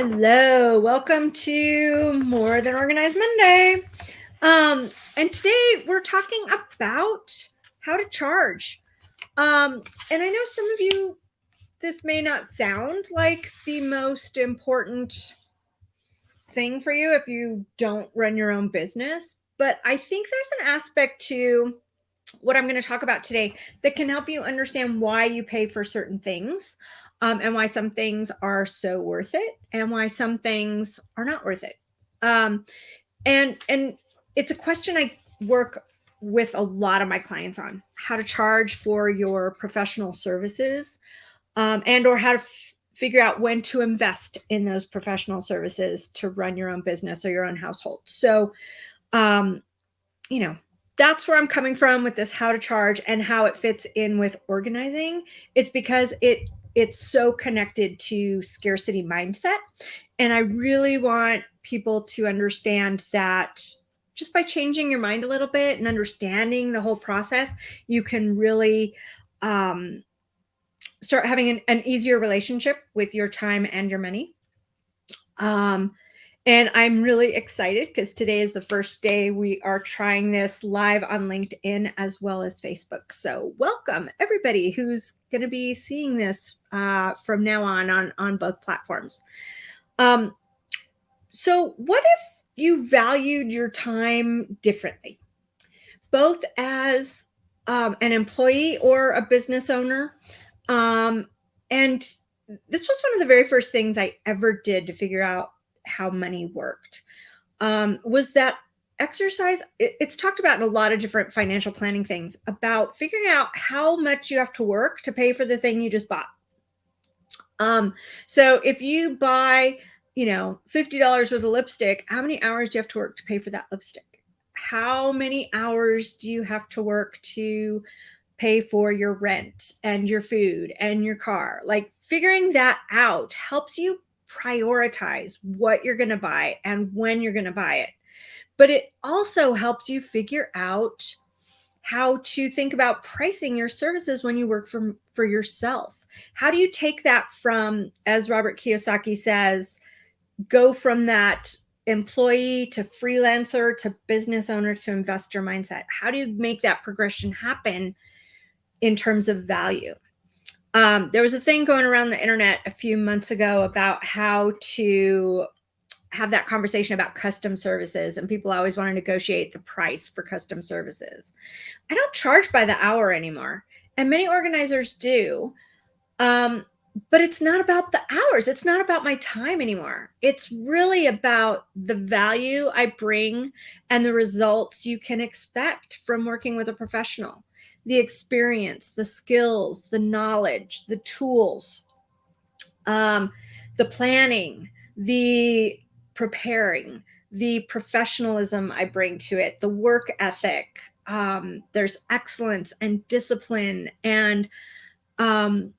Hello, welcome to More Than Organized Monday. Um, and today we're talking about how to charge. Um, and I know some of you, this may not sound like the most important thing for you if you don't run your own business, but I think there's an aspect to what I'm going to talk about today that can help you understand why you pay for certain things um, and why some things are so worth it and why some things are not worth it. Um, and and it's a question I work with a lot of my clients on how to charge for your professional services um, and or how to figure out when to invest in those professional services to run your own business or your own household. So, um, you know, that's where I'm coming from with this how to charge and how it fits in with organizing. It's because it it's so connected to scarcity mindset. And I really want people to understand that just by changing your mind a little bit and understanding the whole process, you can really um, start having an, an, easier relationship with your time and your money. Um, and I'm really excited because today is the first day we are trying this live on LinkedIn as well as Facebook. So welcome everybody who's going to be seeing this uh, from now on, on on both platforms. Um, so what if you valued your time differently, both as um, an employee or a business owner? Um, and this was one of the very first things I ever did to figure out how money worked. Um, was that exercise it, it's talked about in a lot of different financial planning things about figuring out how much you have to work to pay for the thing you just bought. Um, so if you buy you know $50 worth of lipstick how many hours do you have to work to pay for that lipstick? How many hours do you have to work to pay for your rent and your food and your car? Like figuring that out helps you prioritize what you're going to buy and when you're going to buy it. But it also helps you figure out how to think about pricing your services when you work for, for yourself. How do you take that from, as Robert Kiyosaki says, go from that employee to freelancer to business owner to investor mindset? How do you make that progression happen in terms of value? Um, there was a thing going around the internet a few months ago about how to have that conversation about custom services and people always want to negotiate the price for custom services. I don't charge by the hour anymore and many organizers do. Um, but it's not about the hours. It's not about my time anymore. It's really about the value I bring and the results you can expect from working with a professional the experience, the skills, the knowledge, the tools, um, the planning, the preparing, the professionalism I bring to it, the work ethic. Um, there's excellence and discipline and um,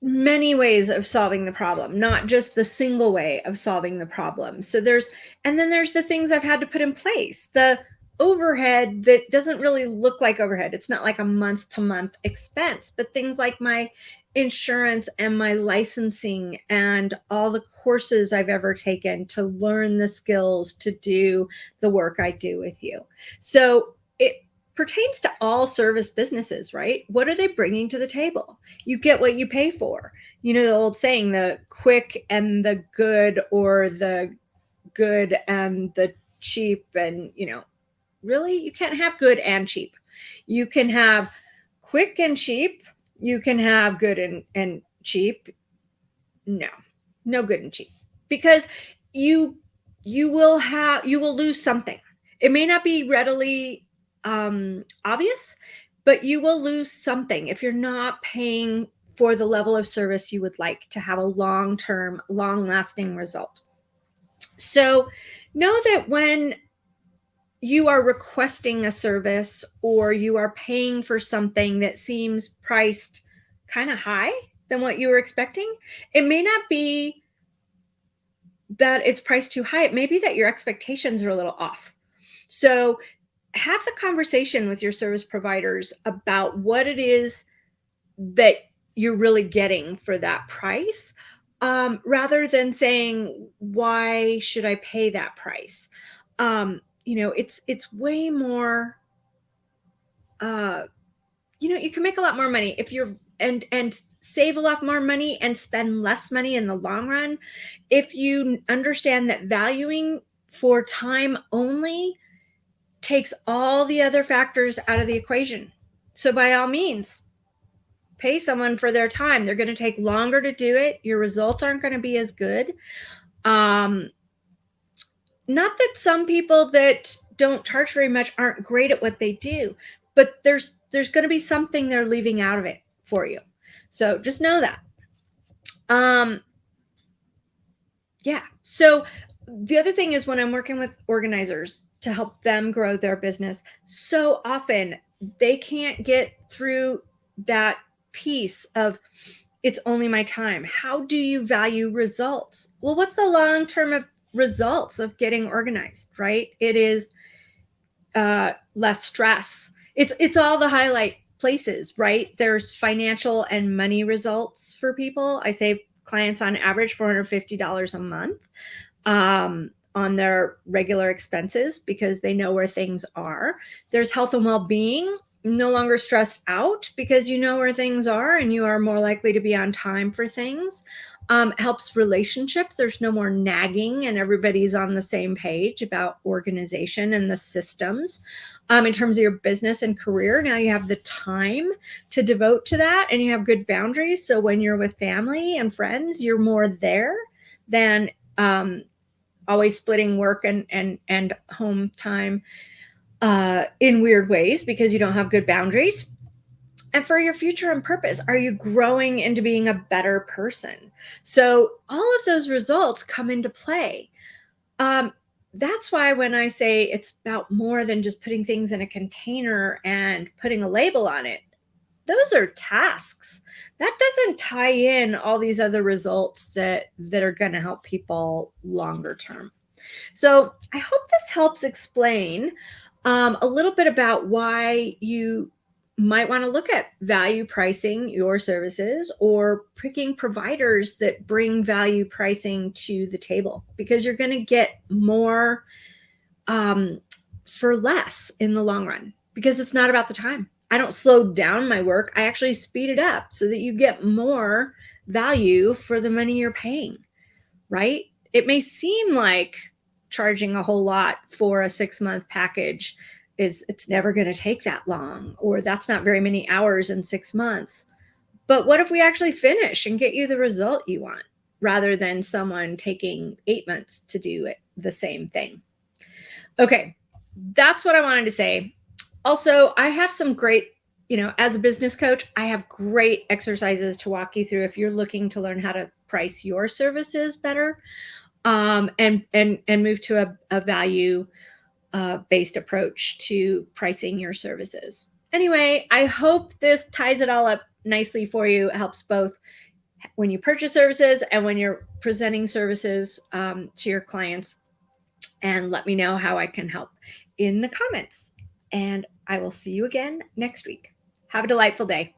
many ways of solving the problem, not just the single way of solving the problem. So there's, and then there's the things I've had to put in place, the overhead that doesn't really look like overhead. It's not like a month to month expense, but things like my insurance and my licensing and all the courses I've ever taken to learn the skills to do the work I do with you. So it pertains to all service businesses, right? What are they bringing to the table? You get what you pay for. You know, the old saying, the quick and the good or the good and the cheap and, you know, really you can't have good and cheap. You can have quick and cheap. You can have good and, and cheap. No no good and cheap. Because you you will have you will lose something. It may not be readily um, obvious but you will lose something if you're not paying for the level of service you would like to have a long-term long-lasting result. So know that when you are requesting a service or you are paying for something that seems priced kind of high than what you were expecting, it may not be that it's priced too high. It may be that your expectations are a little off. So have the conversation with your service providers about what it is that you're really getting for that price um, rather than saying, why should I pay that price? Um, you know, it's, it's way more, uh, you know, you can make a lot more money if you're, and, and save a lot more money and spend less money in the long run. If you understand that valuing for time only takes all the other factors out of the equation. So by all means, pay someone for their time. They're going to take longer to do it. Your results aren't going to be as good. Um, not that some people that don't charge very much aren't great at what they do, but there's there's going to be something they're leaving out of it for you. So just know that. Um, yeah. So the other thing is when I'm working with organizers to help them grow their business, so often they can't get through that piece of it's only my time. How do you value results? Well, what's the long term results of getting organized, right? It is uh, less stress. It's it's all the highlight places, right? There's financial and money results for people. I save clients on average $450 a month um, on their regular expenses because they know where things are. There's health and well-being no longer stressed out because you know where things are and you are more likely to be on time for things. Um, helps relationships. There's no more nagging and everybody's on the same page about organization and the systems. Um, in terms of your business and career, now you have the time to devote to that and you have good boundaries. So when you're with family and friends, you're more there than um, always splitting work and, and, and home time uh, in weird ways because you don't have good boundaries. And for your future and purpose, are you growing into being a better person? So all of those results come into play. Um, that's why when I say it's about more than just putting things in a container and putting a label on it, those are tasks. That doesn't tie in all these other results that, that are going to help people longer term. So I hope this helps explain um, a little bit about why you might want to look at value pricing your services or picking providers that bring value pricing to the table because you're going to get more um, for less in the long run because it's not about the time. I don't slow down my work. I actually speed it up so that you get more value for the money you're paying, right? It may seem like charging a whole lot for a six month package is it's never going to take that long or that's not very many hours in six months. But what if we actually finish and get you the result you want rather than someone taking eight months to do it the same thing? Okay that's what i wanted to say. Also i have some great you know as a business coach i have great exercises to walk you through if you're looking to learn how to price your services better um, and and and move to a, a value uh, based approach to pricing your services. Anyway, I hope this ties it all up nicely for you. It helps both when you purchase services and when you're presenting services um, to your clients. And let me know how I can help in the comments. And I will see you again next week. Have a delightful day.